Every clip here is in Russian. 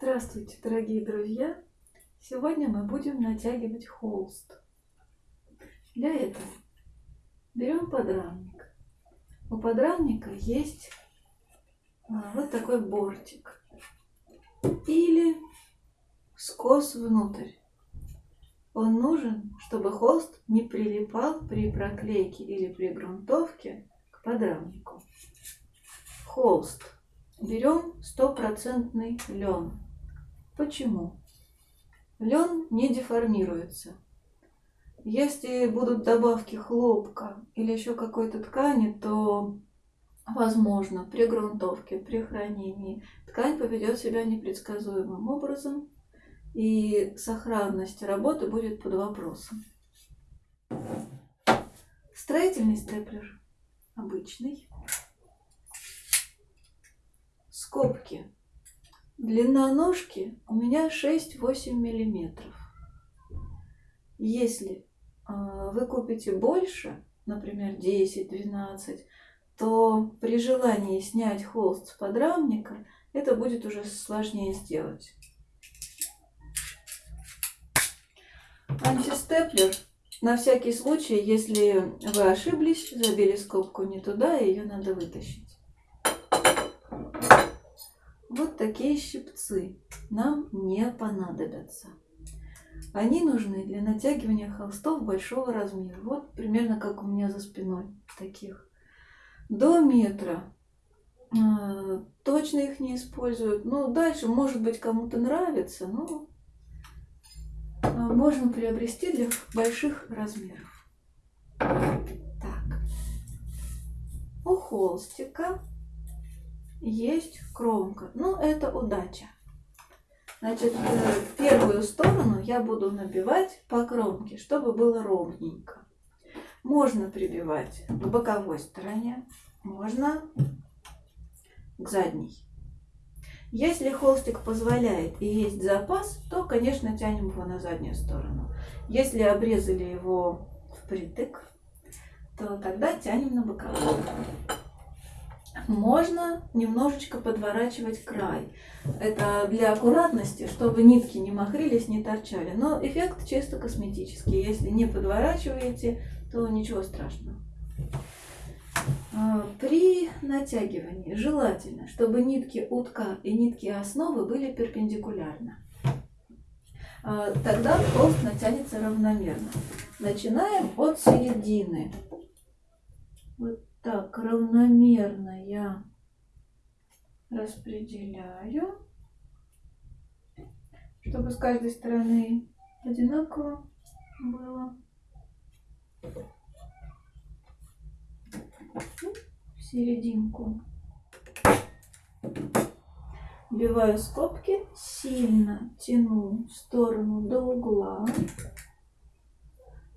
Здравствуйте, дорогие друзья! Сегодня мы будем натягивать холст. Для этого берем подрамник. У подрамника есть а, вот такой бортик или скос внутрь. Он нужен, чтобы холст не прилипал при проклейке или при грунтовке к подрамнику. Холст. Берем стопроцентный лен. Почему? Лен не деформируется. Если будут добавки хлопка или еще какой-то ткани, то возможно при грунтовке, при хранении ткань поведет себя непредсказуемым образом, и сохранность работы будет под вопросом. Строительный степлер обычный. Скобки Длина ножки у меня 6-8 миллиметров. Если э, вы купите больше, например, 10-12, то при желании снять холст с подрамника это будет уже сложнее сделать. Антистеплер на всякий случай, если вы ошиблись, забили скобку не туда, ее надо вытащить. Вот такие щипцы нам не понадобятся. Они нужны для натягивания холстов большого размера. Вот примерно как у меня за спиной таких. До метра. А, точно их не используют. Ну, дальше, может быть, кому-то нравится, но а, можно приобрести для больших размеров. Так. У холстика есть кромка. Ну, это удача. Значит, э, первую сторону я буду набивать по кромке, чтобы было ровненько. Можно прибивать к боковой стороне, можно к задней. Если холстик позволяет и есть запас, то, конечно, тянем его на заднюю сторону. Если обрезали его впритык, то тогда тянем на боковую можно немножечко подворачивать край. Это для аккуратности, чтобы нитки не махрились, не торчали. Но эффект чисто косметический. Если не подворачиваете, то ничего страшного. А, при натягивании желательно, чтобы нитки утка и нитки основы были перпендикулярно. А, тогда холст натянется равномерно. Начинаем от середины. Вот так, равномерно я распределяю, чтобы с каждой стороны одинаково было. В серединку. Вбиваю скобки, сильно тяну в сторону до угла.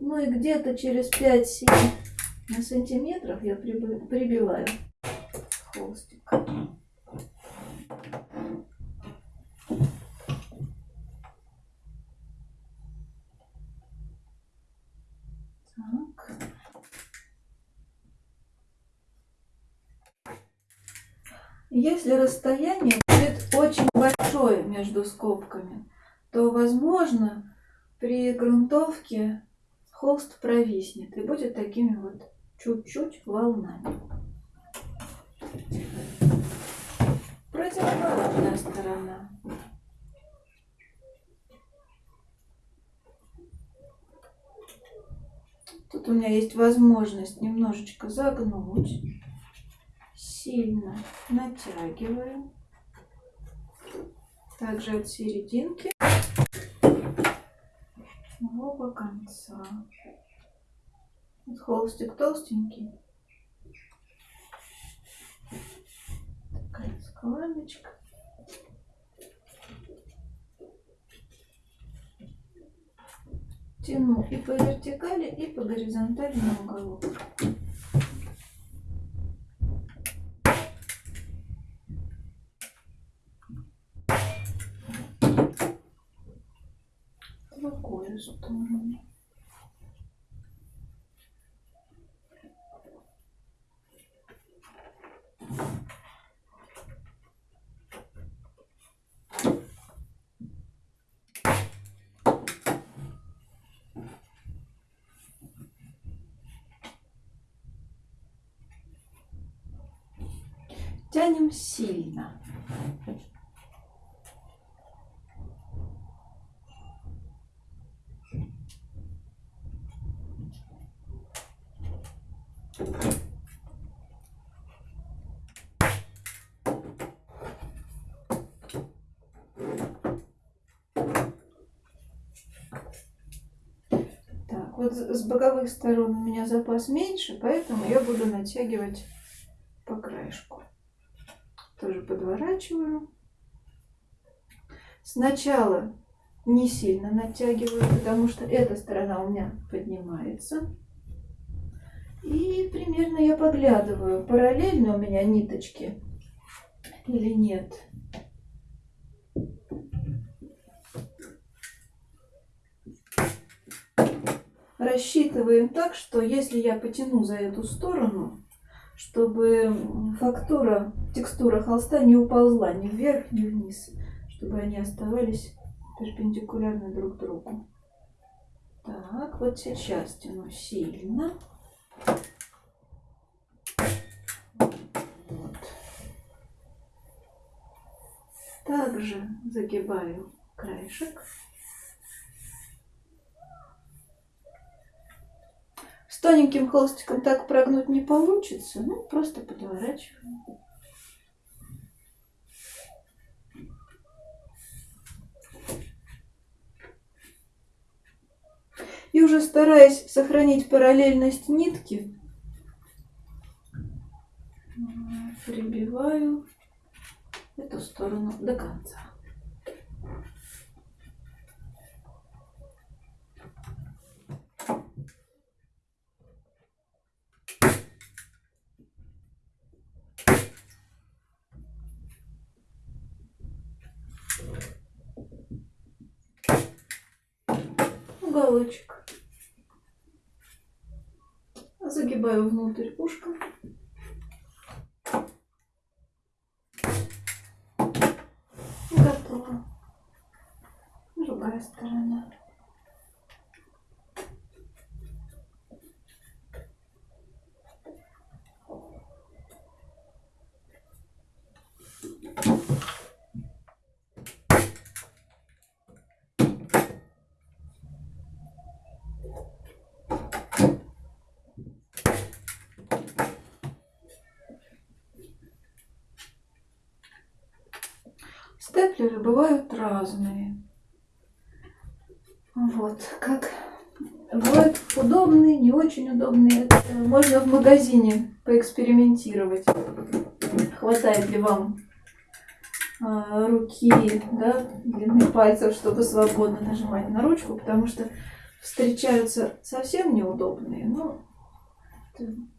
Ну и где-то через 5-7 на сантиметров я прибиваю холстик. Так. Если расстояние будет очень большое между скобками, то возможно при грунтовке холст провиснет и будет такими вот чуть-чуть волнами. Противоположная сторона. Тут у меня есть возможность немножечко загнуть. Сильно натягиваю. Также от серединки оба конца. Вот холстик толстенький. Такая складочка. Тяну и по вертикали, и по горизонтали на уголок. Другую сторону. Тянем сильно. Так, вот с боковых сторон у меня запас меньше, поэтому я буду натягивать по краешку. Тоже подворачиваю. Сначала не сильно натягиваю, потому что эта сторона у меня поднимается. И примерно я поглядываю, параллельно у меня ниточки или нет. Рассчитываем так, что если я потяну за эту сторону, чтобы фактура, текстура холста не уползла ни вверх, ни вниз, чтобы они оставались перпендикулярны друг другу. Так, вот сейчас тяну сильно. Вот. Также загибаю краешек. С тоненьким холстиком так прогнуть не получится, ну просто подворачиваем. И уже стараясь сохранить параллельность нитки, прибиваю эту сторону до конца. Уголочек. Загибаю внутрь ушка. Готово. Другая сторона. Степлеры бывают разные. Вот, как бывают удобные, не очень удобные. Можно в магазине поэкспериментировать. Хватает ли вам э, руки, да, длины пальцев, чтобы свободно нажимать на ручку, потому что встречаются совсем неудобные, но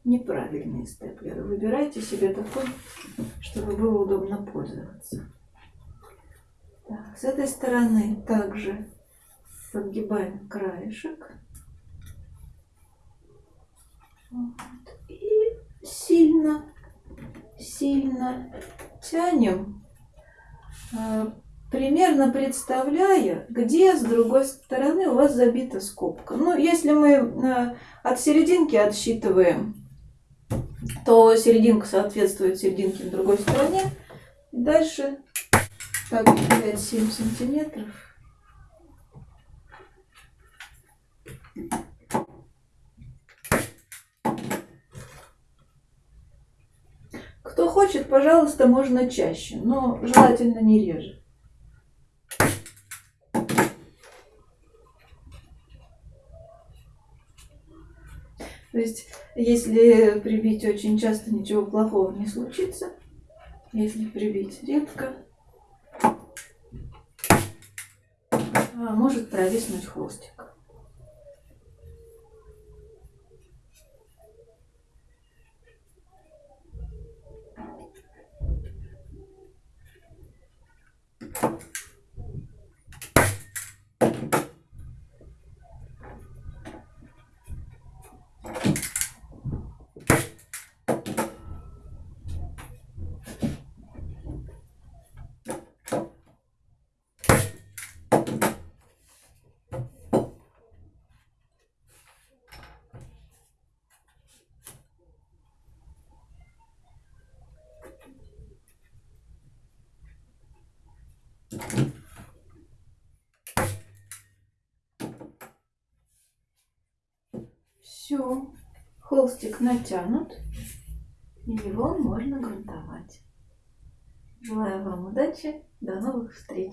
неправильные степлеры. Выбирайте себе такой, чтобы было удобно пользоваться. Так, с этой стороны также подгибаем краешек. Вот. И сильно, сильно тянем, э, примерно представляя, где с другой стороны у вас забита скобка. Ну, если мы э, от серединки отсчитываем, то серединка соответствует серединке на другой стороне. Дальше так, 5-7 сантиметров. Кто хочет, пожалуйста, можно чаще, но желательно не реже. То есть, если прибить очень часто, ничего плохого не случится. Если прибить редко, А, может провиснуть хвостик. Все, холстик натянут, и его можно грунтовать. Желаю вам удачи, до новых встреч!